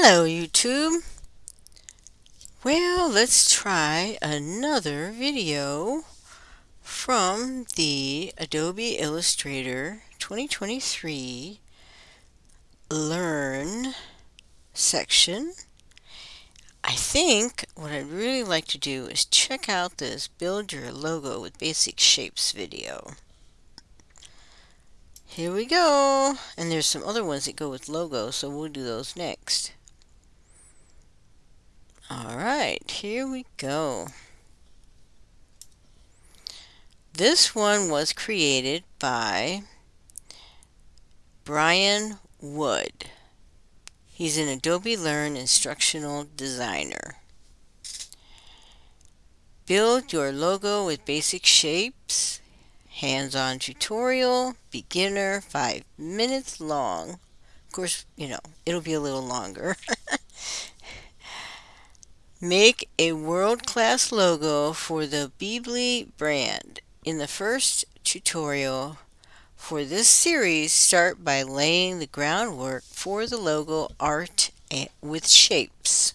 Hello YouTube. Well, let's try another video from the Adobe Illustrator 2023 Learn section. I think what I'd really like to do is check out this Build Your Logo with Basic Shapes video. Here we go. And there's some other ones that go with logo, so we'll do those next. Alright, here we go. This one was created by Brian Wood. He's an Adobe Learn instructional designer. Build your logo with basic shapes. Hands-on tutorial, beginner, five minutes long. Of course, you know, it'll be a little longer. Make a world-class logo for the Beebly brand. In the first tutorial for this series, start by laying the groundwork for the logo art with shapes.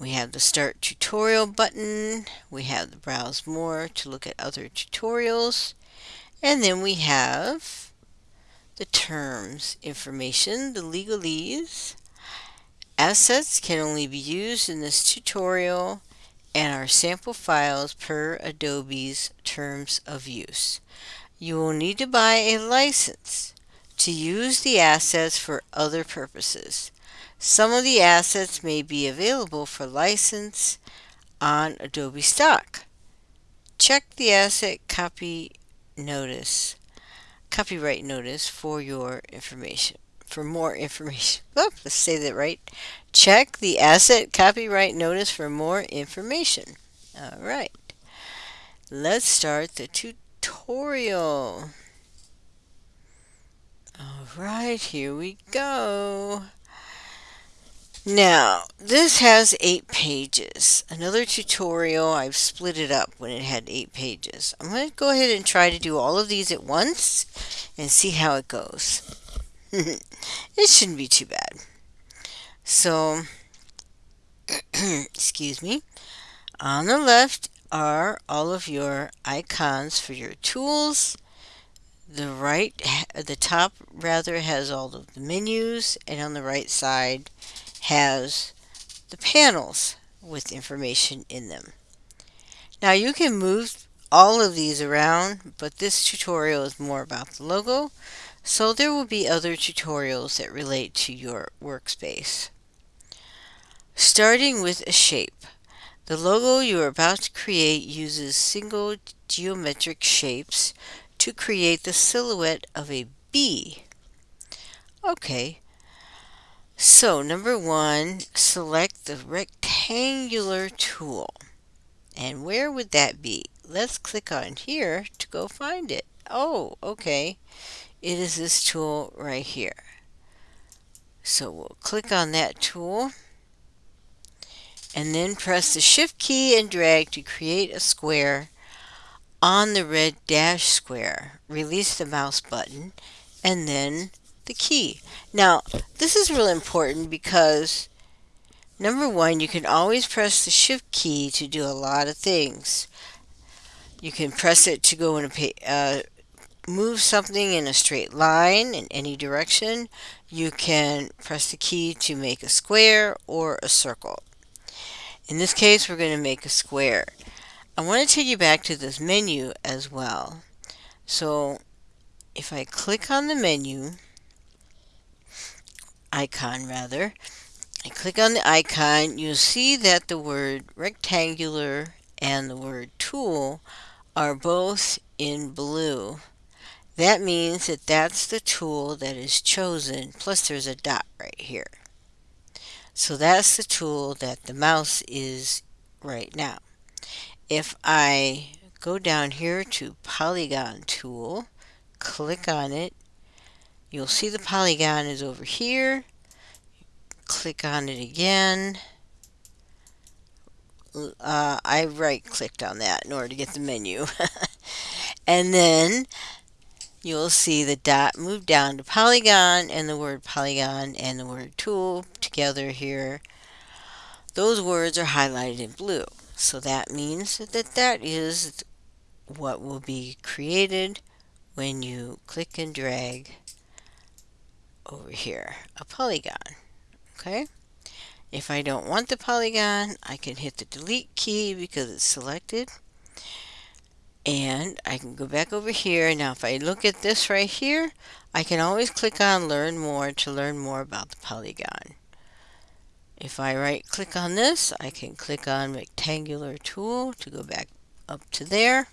We have the Start Tutorial button. We have the Browse More to look at other tutorials. And then we have the terms information, the legalese, Assets can only be used in this tutorial and are sample files per Adobe's terms of use. You will need to buy a license to use the assets for other purposes. Some of the assets may be available for license on Adobe Stock. Check the asset copy notice, copyright notice for your information for more information. Let's say that right. Check the asset copyright notice for more information. All right. Let's start the tutorial. All right, here we go. Now, this has eight pages. Another tutorial, I've split it up when it had eight pages. I'm going to go ahead and try to do all of these at once and see how it goes. it shouldn't be too bad. So, excuse me, on the left are all of your icons for your tools. The right, the top rather has all of the menus, and on the right side has the panels with information in them. Now you can move all of these around, but this tutorial is more about the logo, so there will be other tutorials that relate to your workspace. Starting with a shape. The logo you are about to create uses single geometric shapes to create the silhouette of a bee. Okay, so number one, select the rectangular tool. And where would that be? Let's click on here to go find it. Oh, okay it is this tool right here. So we'll click on that tool and then press the shift key and drag to create a square on the red dash square. Release the mouse button and then the key. Now this is really important because number one you can always press the shift key to do a lot of things. You can press it to go in a uh, move something in a straight line in any direction, you can press the key to make a square or a circle. In this case, we're going to make a square. I want to take you back to this menu as well. So if I click on the menu, icon rather, I click on the icon, you'll see that the word rectangular and the word tool are both in blue. That means that that's the tool that is chosen, plus there's a dot right here. So that's the tool that the mouse is right now. If I go down here to Polygon tool, click on it, you'll see the polygon is over here. Click on it again. Uh, I right clicked on that in order to get the menu. and then you'll see the dot move down to polygon and the word polygon and the word tool together here. Those words are highlighted in blue. So that means that that is what will be created when you click and drag over here, a polygon. Okay? If I don't want the polygon, I can hit the delete key because it's selected and I can go back over here. Now if I look at this right here, I can always click on learn more to learn more about the polygon. If I right click on this, I can click on rectangular tool to go back up to there.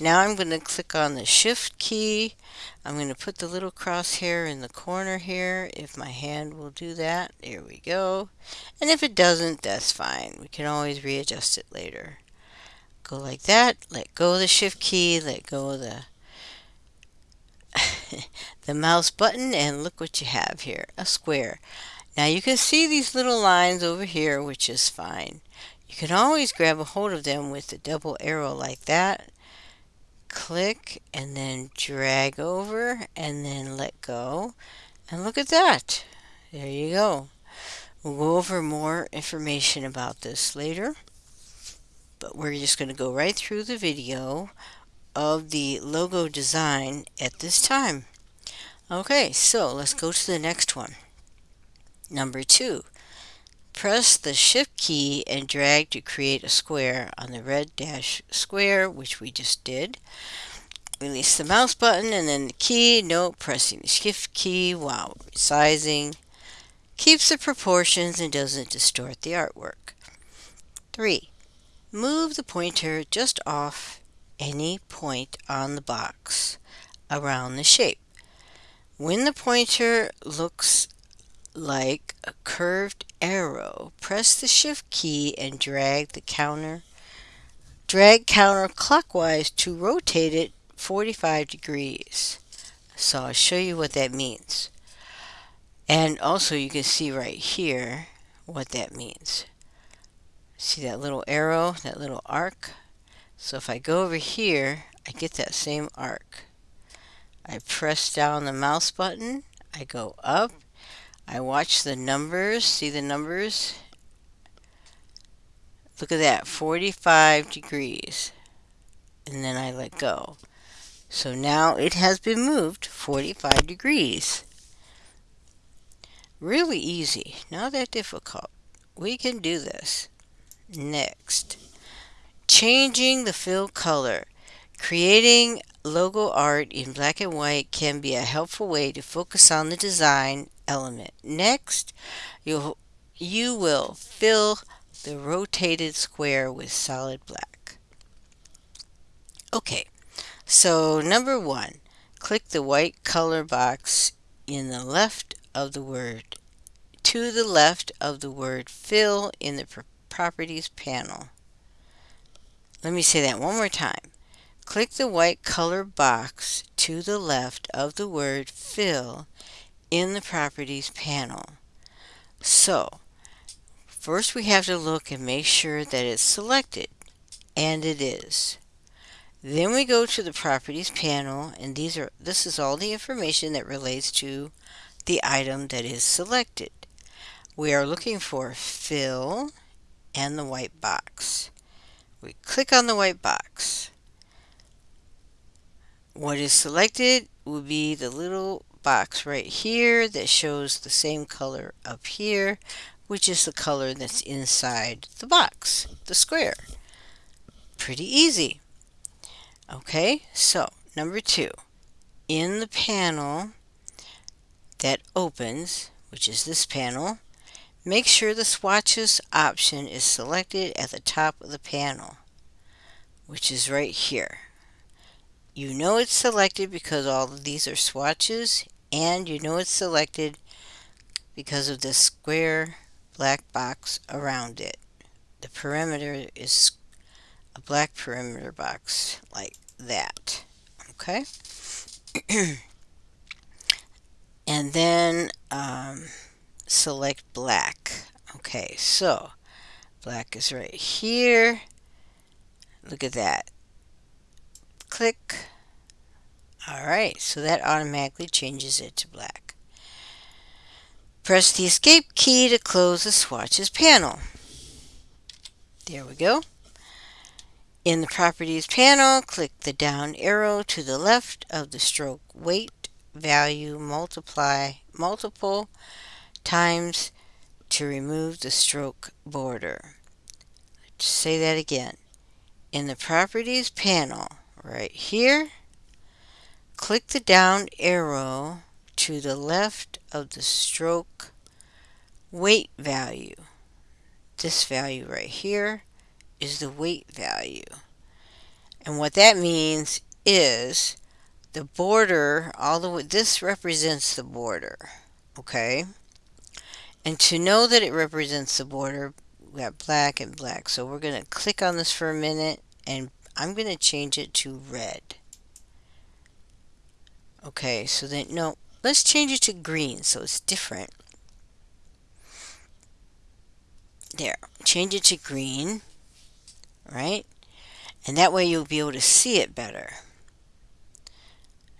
Now I'm going to click on the shift key. I'm going to put the little crosshair in the corner here if my hand will do that. There we go. And if it doesn't, that's fine. We can always readjust it later go like that, let go the shift key, let go the the mouse button and look what you have here, a square. Now you can see these little lines over here, which is fine. You can always grab a hold of them with the double arrow like that. Click and then drag over and then let go. And look at that. There you go. We'll go over more information about this later but we're just going to go right through the video of the logo design at this time. Okay, so let's go to the next one. Number two, press the shift key and drag to create a square on the red dash square, which we just did. Release the mouse button and then the key. Note, pressing the shift key while resizing keeps the proportions and doesn't distort the artwork. 3. Move the pointer just off any point on the box around the shape. When the pointer looks like a curved arrow, press the shift key and drag the counter drag counterclockwise to rotate it 45 degrees. So I'll show you what that means. And also you can see right here what that means. See that little arrow, that little arc? So if I go over here, I get that same arc. I press down the mouse button, I go up, I watch the numbers, see the numbers? Look at that, 45 degrees. And then I let go. So now it has been moved 45 degrees. Really easy, not that difficult. We can do this. Next, changing the fill color. Creating logo art in black and white can be a helpful way to focus on the design element. Next, you'll, you will fill the rotated square with solid black. Okay, so number one, click the white color box in the left of the word to the left of the word fill in the Properties panel. Let me say that one more time. Click the white color box to the left of the word Fill in the Properties panel. So, first we have to look and make sure that it's selected, and it is. Then we go to the Properties panel, and these are this is all the information that relates to the item that is selected. We are looking for Fill and the white box. We click on the white box. What is selected will be the little box right here that shows the same color up here, which is the color that's inside the box, the square. Pretty easy. Okay, so number two, in the panel that opens, which is this panel, Make sure the swatches option is selected at the top of the panel, which is right here. You know it's selected because all of these are swatches, and you know it's selected because of the square black box around it. The perimeter is a black perimeter box like that. Okay? and then um, select black. Okay, so black is right here. Look at that. Click Alright, so that automatically changes it to black. Press the escape key to close the swatches panel. There we go. In the properties panel, click the down arrow to the left of the stroke weight value multiply multiple times to remove the stroke border. Let's say that again. In the properties panel, right here, click the down arrow to the left of the stroke weight value. This value right here is the weight value. And what that means is the border, all the way, this represents the border, okay? And to know that it represents the border, we got black and black. So we're going to click on this for a minute, and I'm going to change it to red. Okay, so then, no, let's change it to green so it's different. There, change it to green, right? And that way you'll be able to see it better.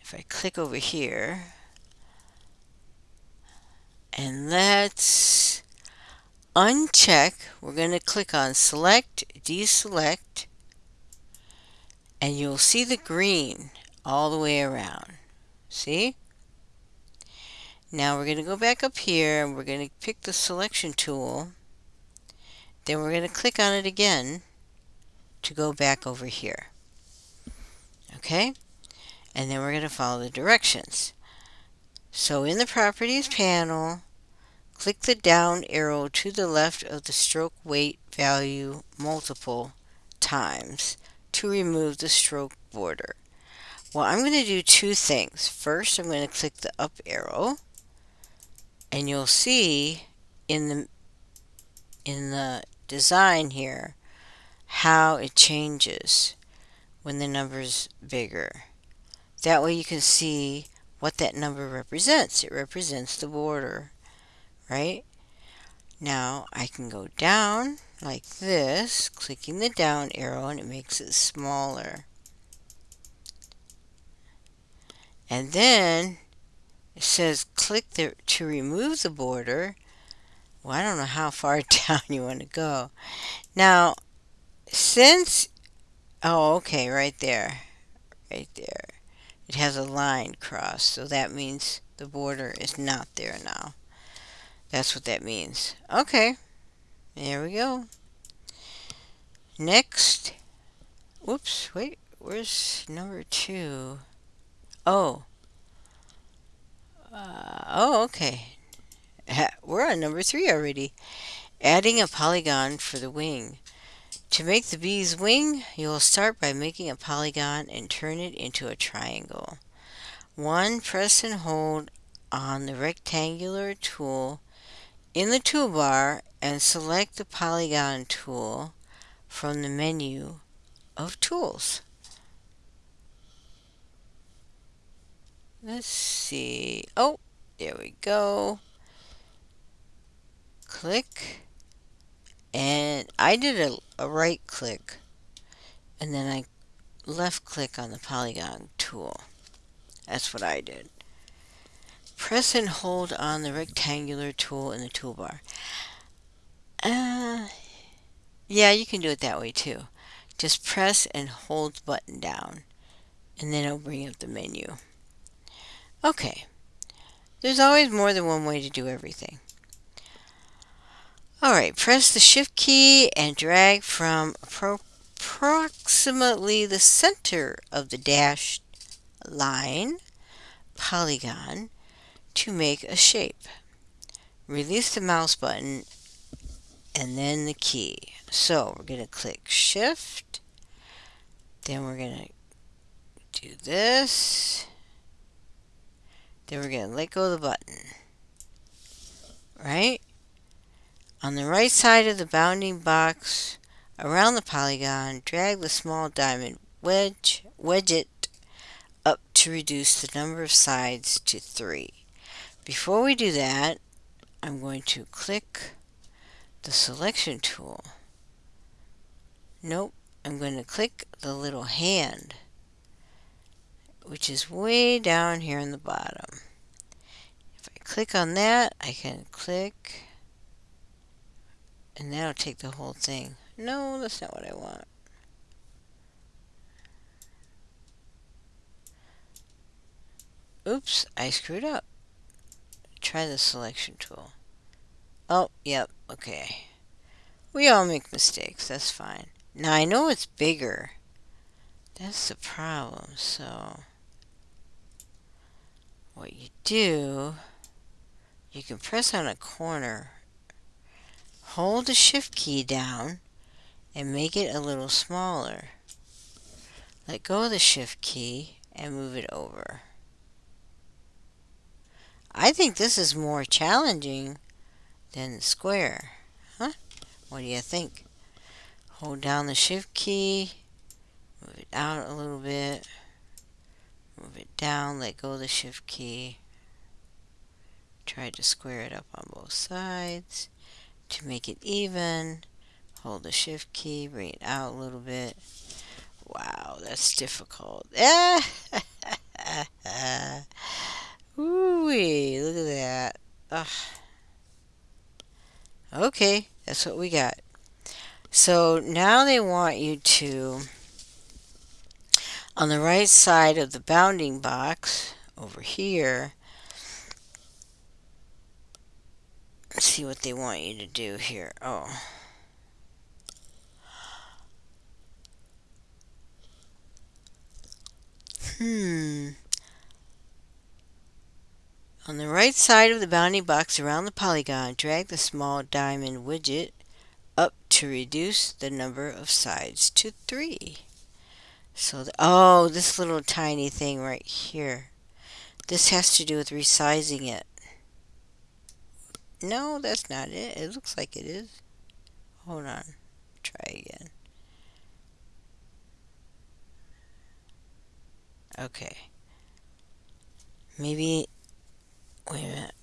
If I click over here, and let's uncheck, we're going to click on select, deselect, and you'll see the green all the way around. See? Now we're going to go back up here and we're going to pick the selection tool. Then we're going to click on it again to go back over here. Okay? And then we're going to follow the directions. So in the Properties panel, click the down arrow to the left of the stroke weight value multiple times to remove the stroke border. Well, I'm going to do two things. First, I'm going to click the up arrow, and you'll see in the in the design here how it changes when the number is bigger. That way you can see what that number represents. It represents the border, right? Now I can go down like this, clicking the down arrow, and it makes it smaller. And then it says click the, to remove the border. Well, I don't know how far down you want to go. Now, since, oh, okay, right there, right there. It has a line crossed, so that means the border is not there now. That's what that means. Okay, there we go. Next, whoops, wait, where's number two? Oh. Uh, oh, okay. We're on number three already. Adding a polygon for the wing. To make the bee's wing, you will start by making a polygon and turn it into a triangle. 1. Press and hold on the rectangular tool in the toolbar and select the polygon tool from the menu of tools. Let's see. Oh, there we go. Click. And I did a, a right click. And then I left click on the polygon tool. That's what I did. Press and hold on the rectangular tool in the toolbar. Uh, yeah, you can do it that way too. Just press and hold button down. And then it'll bring up the menu. Okay. There's always more than one way to do everything. Alright, press the shift key and drag from approximately the center of the dashed line polygon to make a shape. Release the mouse button and then the key. So we're going to click shift, then we're going to do this then we're going to let go of the button. Right? On the right side of the bounding box, around the polygon, drag the small diamond wedge, wedge it up to reduce the number of sides to 3. Before we do that, I'm going to click the selection tool. Nope, I'm going to click the little hand which is way down here in the bottom. If I click on that, I can click, and that'll take the whole thing. No, that's not what I want. Oops, I screwed up. Try the selection tool. Oh, yep, okay. We all make mistakes, that's fine. Now I know it's bigger. That's the problem, so what you do, you can press on a corner, hold the shift key down, and make it a little smaller. Let go of the shift key and move it over. I think this is more challenging than the square. Huh? What do you think? Hold down the shift key, move it out a little bit, move it down, let go of the shift key. Try to square it up on both sides to make it even. Hold the shift key, bring it out a little bit. Wow, that's difficult. Ooh-wee, look at that. Ugh. Okay, that's what we got. So now they want you to, on the right side of the bounding box, over here, see what they want you to do here. Oh. Hmm. On the right side of the bounding box around the polygon, drag the small diamond widget up to reduce the number of sides to three. So, the, oh, this little tiny thing right here. This has to do with resizing it. No, that's not it. It looks like it is. Hold on. Try again. Okay. Maybe Wait a minute.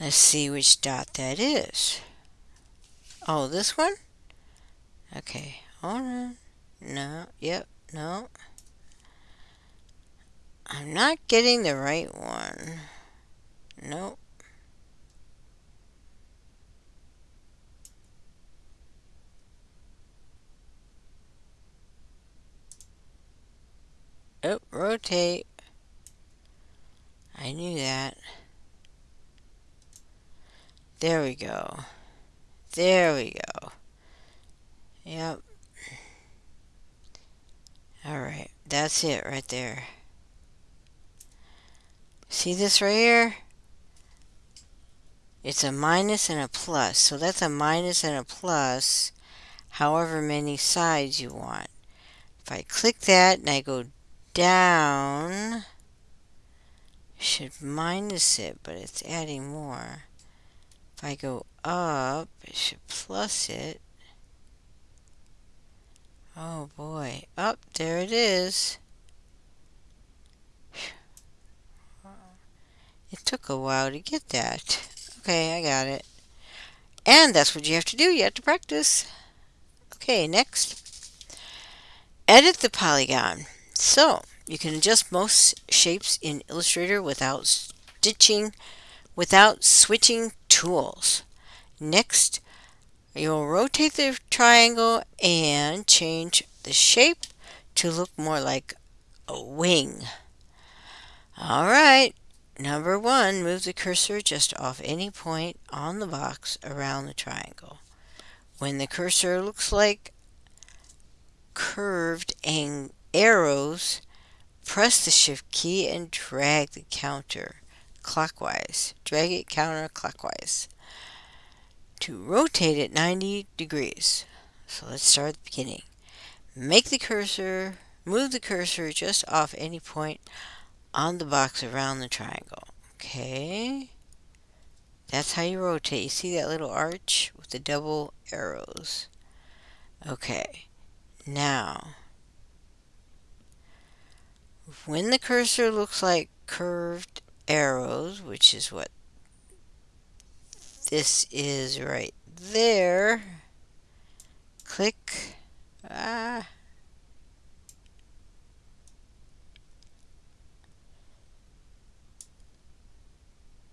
Let's see which dot that is. Oh, this one? Okay, hold on. No, yep, no. I'm not getting the right one. Nope. Oh, rotate. I knew that. There we go. There we go. Yep. Alright, that's it right there. See this right here? It's a minus and a plus. So that's a minus and a plus however many sides you want. If I click that and I go down, should minus it, but it's adding more. If I go up, it should plus it. Oh boy. Up, oh, there it is. It took a while to get that. Okay, I got it. And that's what you have to do. You have to practice. Okay, next. Edit the polygon. So, you can adjust most shapes in Illustrator without stitching, without switching tools. Next, you'll rotate the triangle and change the shape to look more like a wing. All right, number one, move the cursor just off any point on the box around the triangle. When the cursor looks like curved arrows, Press the shift key and drag the counter clockwise. Drag it counterclockwise to rotate it 90 degrees. So let's start at the beginning. Make the cursor, move the cursor just off any point on the box around the triangle. Okay. That's how you rotate. You see that little arch with the double arrows. Okay. Now, when the cursor looks like curved arrows, which is what this is right there, click, ah,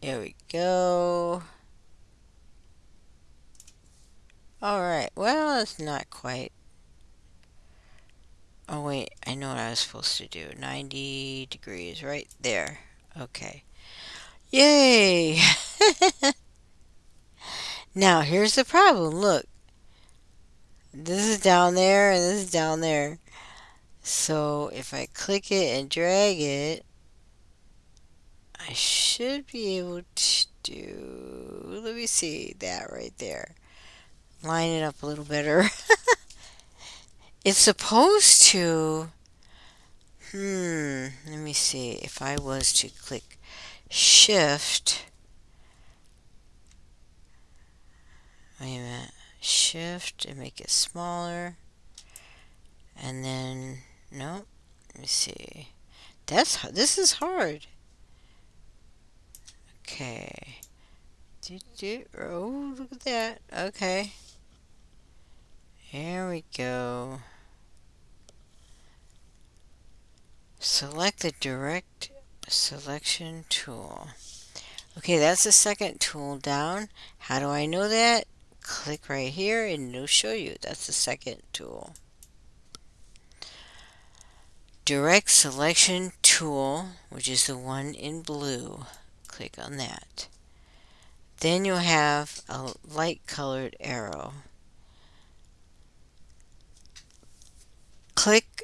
There we go. Alright, well, it's not quite. Oh, wait, I know what I was supposed to do. 90 degrees, right there. Okay. Yay! now, here's the problem. Look. This is down there, and this is down there. So, if I click it and drag it, I should be able to do, let me see, that right there line it up a little better. it's supposed to, hmm, let me see, if I was to click shift, wait a minute, shift and make it smaller, and then, nope, let me see, that's, this is hard. Okay. Oh, look at that. Okay. There we go. Select the direct selection tool. Okay, that's the second tool down. How do I know that? Click right here and it'll show you. That's the second tool. Direct selection tool, which is the one in blue. Click on that. Then you'll have a light colored arrow. Click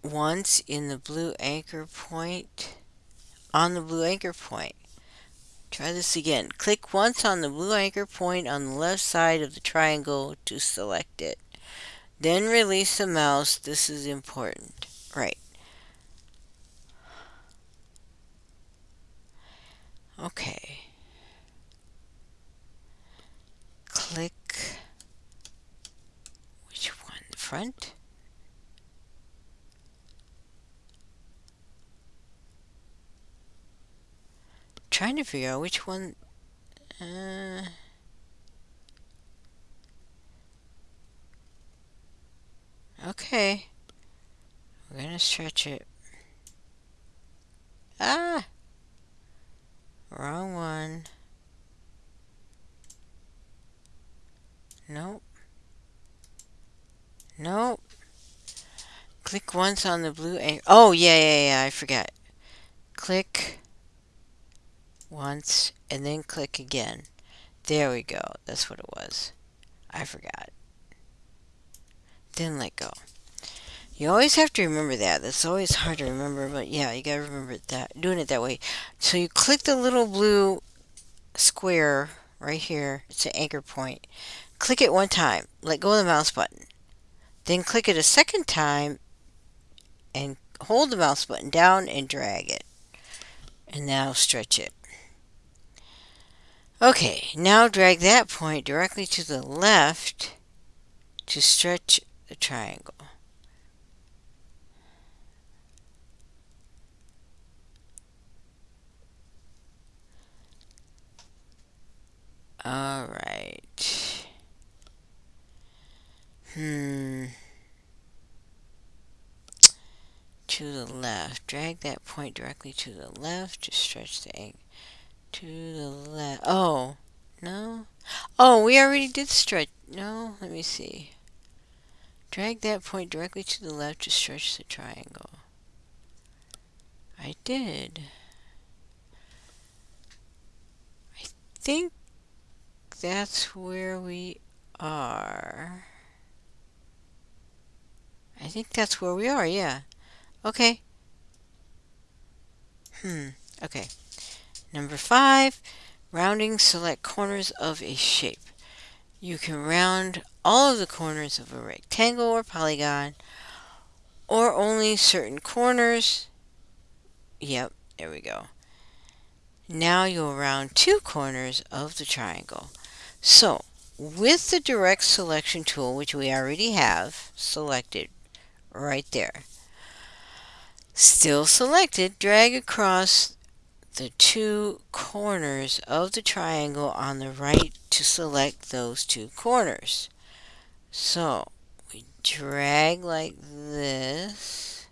once in the blue anchor point, on the blue anchor point. Try this again. Click once on the blue anchor point on the left side of the triangle to select it. Then release the mouse. This is important. Right. Okay. Click which one? The front? trying to figure out which one. Uh, okay. We're gonna stretch it. Ah! Wrong one. Nope. Nope. Click once on the blue. Oh, yeah, yeah, yeah, I forgot. Click once and then click again. There we go. That's what it was. I forgot. Then let go. You always have to remember that. That's always hard to remember, but yeah, you gotta remember that. Doing it that way. So you click the little blue square right here. It's an anchor point. Click it one time. Let go of the mouse button. Then click it a second time and hold the mouse button down and drag it. And now stretch it. Okay, now drag that point directly to the left to stretch the triangle. All right. Hmm. To the left. Drag that point directly to the left to stretch the angle. To the left. Oh, no. Oh, we already did stretch. No, let me see. Drag that point directly to the left to stretch the triangle. I did. I think that's where we are. I think that's where we are, yeah. Okay. Hmm, okay. Number five, rounding select corners of a shape. You can round all of the corners of a rectangle or polygon or only certain corners. Yep, there we go. Now you'll round two corners of the triangle. So, with the direct selection tool, which we already have selected right there, still selected, drag across the two corners of the triangle on the right to select those two corners. So we drag like this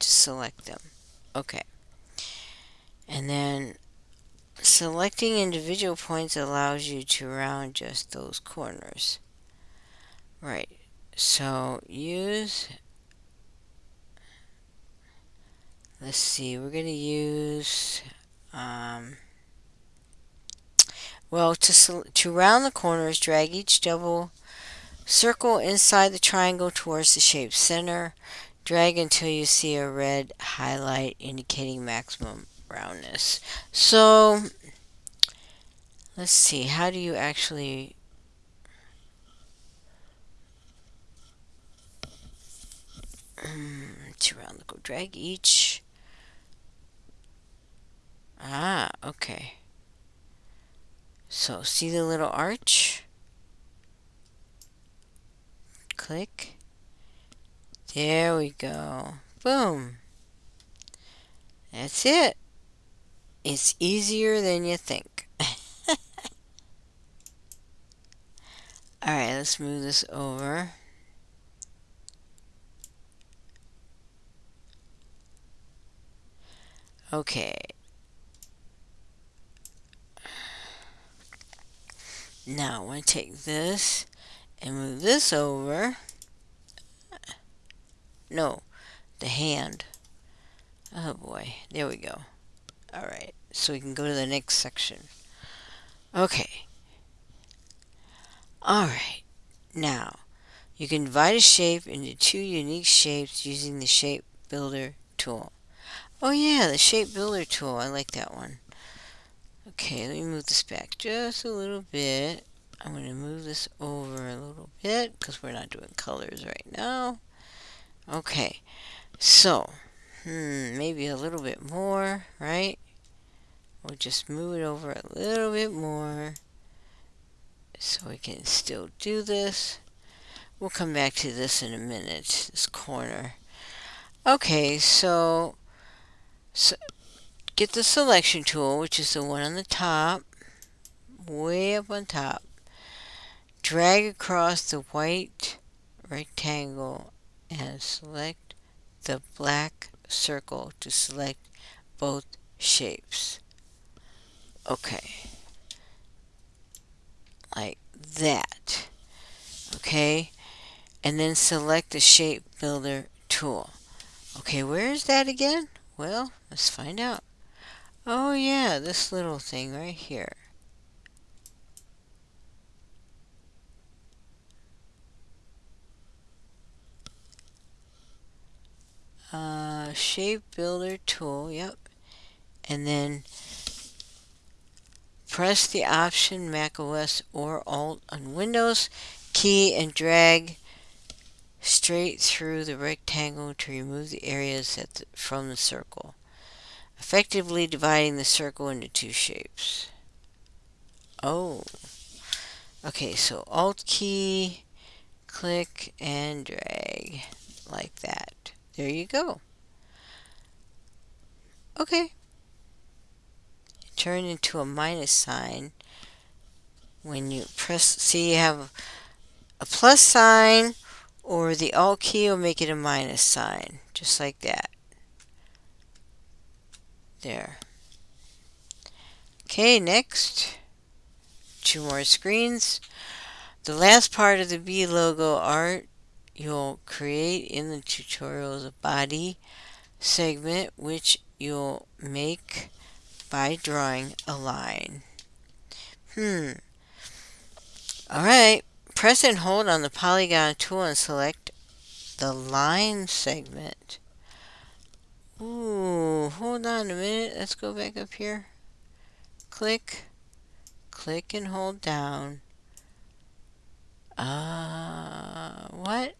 to select them. Okay. And then selecting individual points allows you to round just those corners. Right, so use, let's see, we're going to use, um, well, to, to round the corners, drag each double circle inside the triangle towards the shape center. Drag until you see a red highlight indicating maximum roundness. So, let's see, how do you actually to round the go drag each. Ah okay. So see the little arch? Click. There we go. Boom. That's it it's easier than you think alright let's move this over Okay. Now I want to take this and move this over. No, the hand. Oh boy, there we go. Alright, so we can go to the next section. Okay. Alright, now you can divide a shape into two unique shapes using the Shape Builder tool. Oh yeah, the shape builder tool. I like that one. Okay, let me move this back just a little bit. I'm going to move this over a little bit because we're not doing colors right now. Okay, so, hmm, maybe a little bit more, right? We'll just move it over a little bit more so we can still do this. We'll come back to this in a minute, this corner. Okay, so so get the selection tool, which is the one on the top, way up on top. Drag across the white rectangle and select the black circle to select both shapes. Okay. Like that. Okay. And then select the shape builder tool. Okay, where is that again? Well, let's find out. Oh yeah, this little thing right here. Uh, shape builder tool, yep. And then press the option Mac OS or Alt on Windows key and drag straight through the rectangle to remove the areas the, from the circle, effectively dividing the circle into two shapes. Oh, okay, so Alt key, click and drag like that. There you go. Okay. Turn into a minus sign when you press, see you have a plus sign or the Alt key will make it a minus sign, just like that. There. Okay, next. Two more screens. The last part of the bee logo art you'll create in the tutorial is a body segment which you'll make by drawing a line. Hmm. Alright, Press and hold on the polygon tool and select the line segment. Ooh, hold on a minute. Let's go back up here. Click, click and hold down. Uh, what?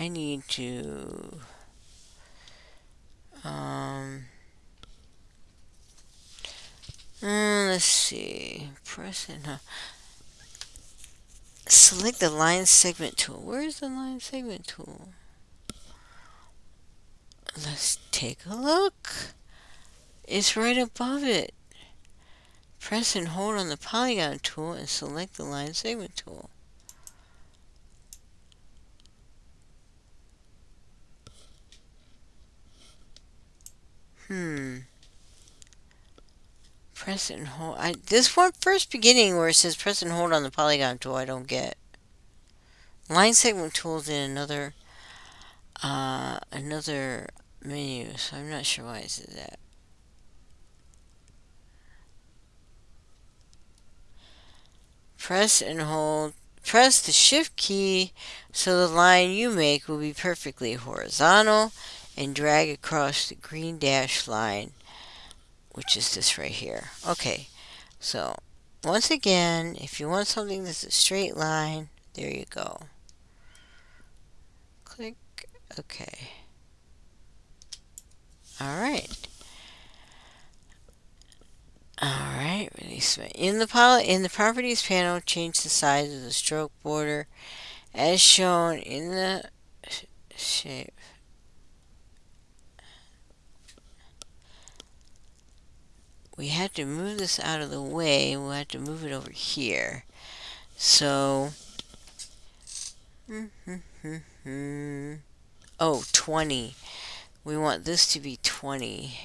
I need to um, uh, let's see. Press it. Uh, select the line segment tool. Where's the line segment tool? Let's take a look. It's right above it. Press and hold on the polygon tool and select the line segment tool. Hmm. Press and hold. I, this one first beginning where it says press and hold on the polygon tool, I don't get. Line segment tools in another uh, another menu, so I'm not sure why it says that. Press and hold. Press the shift key so the line you make will be perfectly horizontal and drag across the green dash line, which is this right here. Okay, so once again, if you want something that's a straight line, there you go. Click OK. Alright. Alright, release in the in the properties panel, change the size of the stroke border as shown in the shape. We had to move this out of the way. We'll have to move it over here. So, oh, 20. We want this to be 20.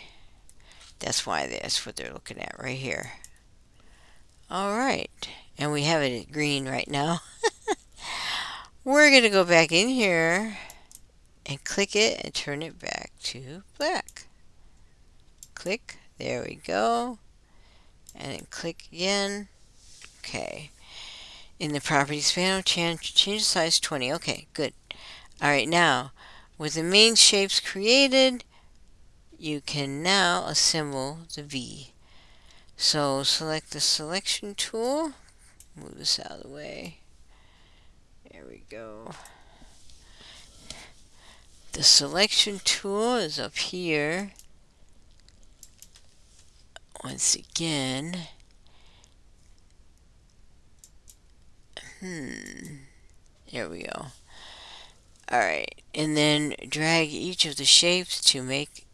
That's why that's what they're looking at right here. All right, and we have it green right now. We're going to go back in here and click it and turn it back to black. Click, there we go. And then click again. Okay. In the properties panel, change, change the size 20. Okay, good. All right, now, with the main shapes created, you can now assemble the V. So select the selection tool, move this out of the way. There we go. The selection tool is up here. Once again. Hmm. There we go. Alright, and then drag each of the shapes to make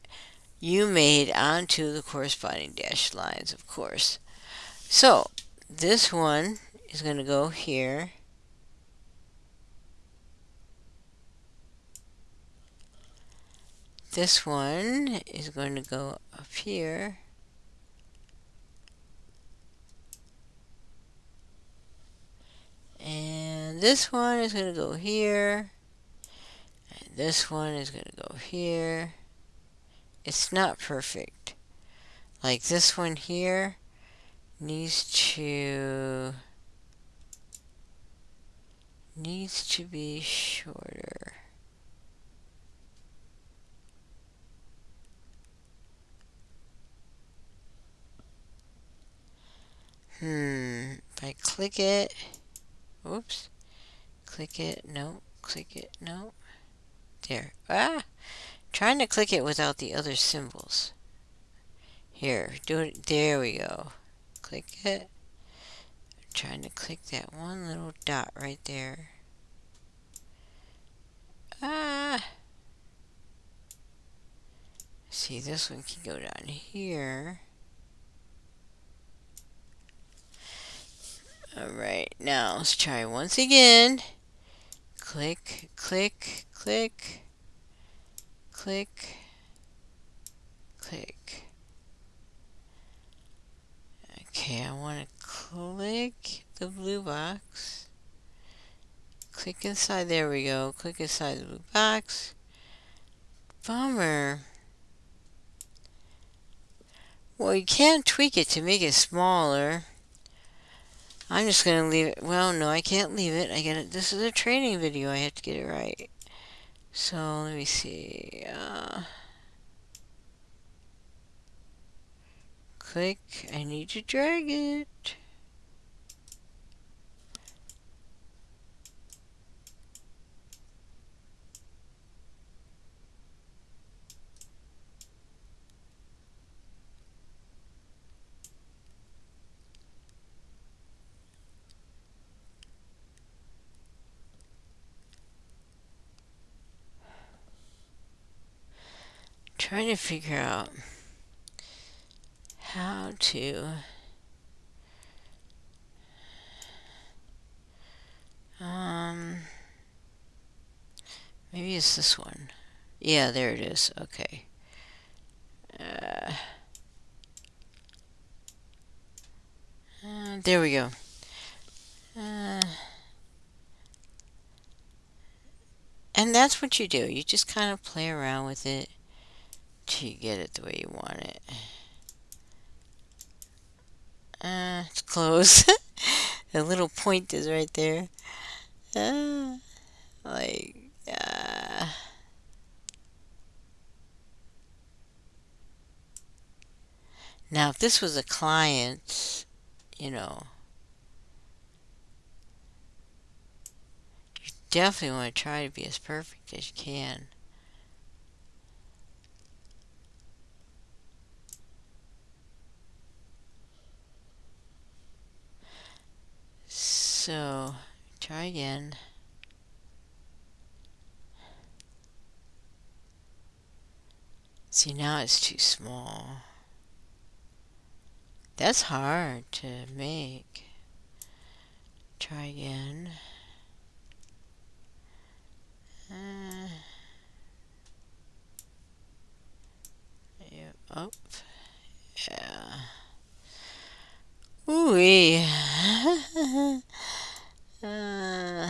you made onto the corresponding dashed lines, of course. So, this one is going to go here. This one is going to go up here. And this one is going to go here. And this one is going to go here. It's not perfect. Like this one here needs to needs to be shorter. Hmm, if I click it, oops, click it, no, click it, no, there, ah, trying to click it without the other symbols. Here, do it, there we go, click it, I'm trying to click that one little dot right there. Ah, see this one can go down here. Alright, now let's try once again. Click, click, click, click, click. Okay, I want to click the blue box. Click inside, there we go. Click inside the blue box. Bummer. Well, you can tweak it to make it smaller. I'm just going to leave it. Well, no, I can't leave it. I get it. This is a training video. I have to get it right. So, let me see. Uh, click. I need to drag it. trying to figure out how to um maybe it's this one. Yeah there it is. Okay. Uh, uh, there we go. Uh, and that's what you do. You just kind of play around with it you get it the way you want it. Uh, it's close. the little point is right there. Uh, like, uh, now if this was a client, you know, you definitely want to try to be as perfect as you can. So, try again. See, now it's too small. That's hard to make. Try again. Uh, yeah, up. Yeah. Ooh. uh,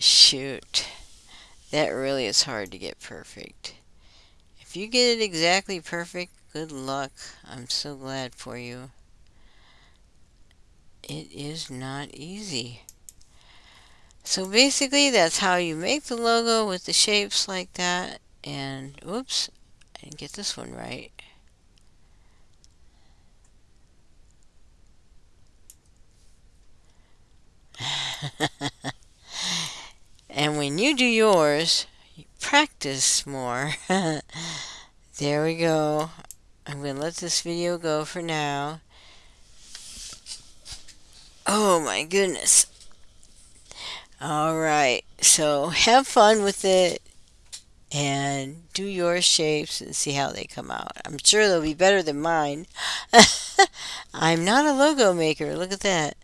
shoot. That really is hard to get perfect. If you get it exactly perfect, good luck. I'm so glad for you. It is not easy. So basically, that's how you make the logo with the shapes like that. And, oops, Didn't get this one right. and when you do yours, you practice more. there we go. I'm going to let this video go for now. Oh my goodness. Alright, so have fun with it and do your shapes and see how they come out. I'm sure they'll be better than mine. I'm not a logo maker. Look at that.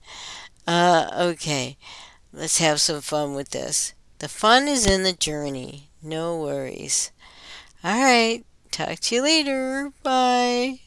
Uh, okay, let's have some fun with this. The fun is in the journey. No worries. All right, talk to you later. Bye.